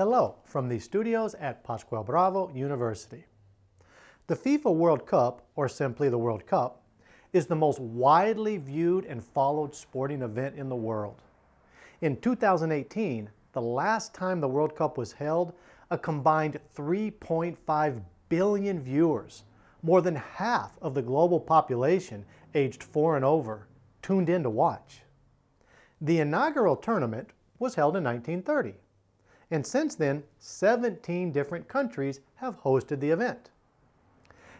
Hello from the studios at Pascual Bravo University. The FIFA World Cup, or simply the World Cup, is the most widely viewed and followed sporting event in the world. In 2018, the last time the World Cup was held, a combined 3.5 billion viewers, more than half of the global population aged four and over, tuned in to watch. The inaugural tournament was held in 1930 and since then, 17 different countries have hosted the event.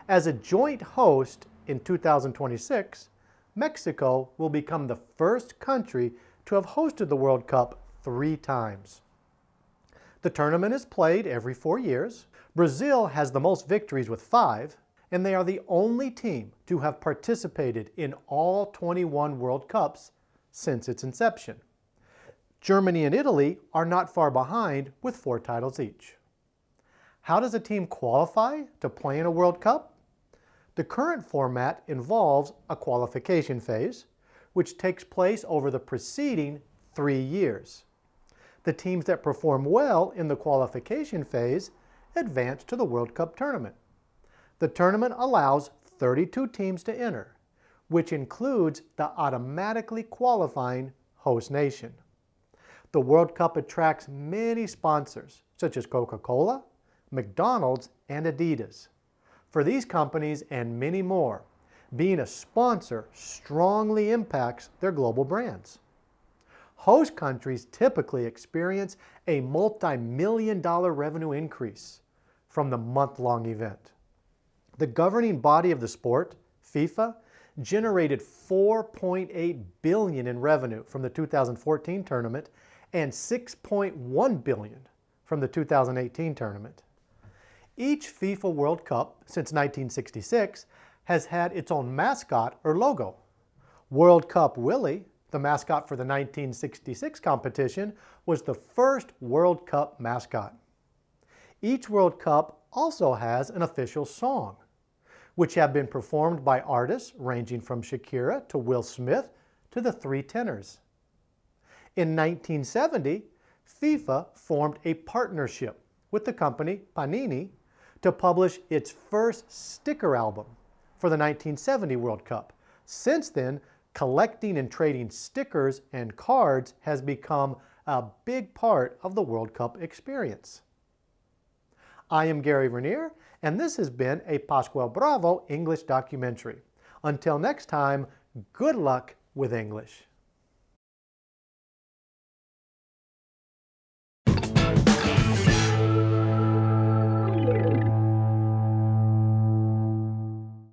As a joint host in 2026, Mexico will become the first country to have hosted the World Cup three times. The tournament is played every four years. Brazil has the most victories with five, and they are the only team to have participated in all 21 World Cups since its inception. Germany and Italy are not far behind with four titles each. How does a team qualify to play in a World Cup? The current format involves a qualification phase, which takes place over the preceding three years. The teams that perform well in the qualification phase advance to the World Cup tournament. The tournament allows 32 teams to enter, which includes the automatically qualifying host nation. The World Cup attracts many sponsors, such as Coca-Cola, McDonald's, and Adidas. For these companies and many more, being a sponsor strongly impacts their global brands. Host countries typically experience a multi-million dollar revenue increase from the month-long event. The governing body of the sport, FIFA, generated 4.8 billion in revenue from the 2014 tournament and 6.1 billion from the 2018 tournament. Each FIFA World Cup since 1966 has had its own mascot or logo. World Cup Willie, the mascot for the 1966 competition, was the first World Cup mascot. Each World Cup also has an official song, which have been performed by artists ranging from Shakira to Will Smith to the Three Tenors. In 1970, FIFA formed a partnership with the company Panini to publish its first sticker album for the 1970 World Cup. Since then, collecting and trading stickers and cards has become a big part of the World Cup experience. I am Gary Vernier, and this has been a Pascual Bravo English documentary. Until next time, good luck with English.